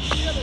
Shit.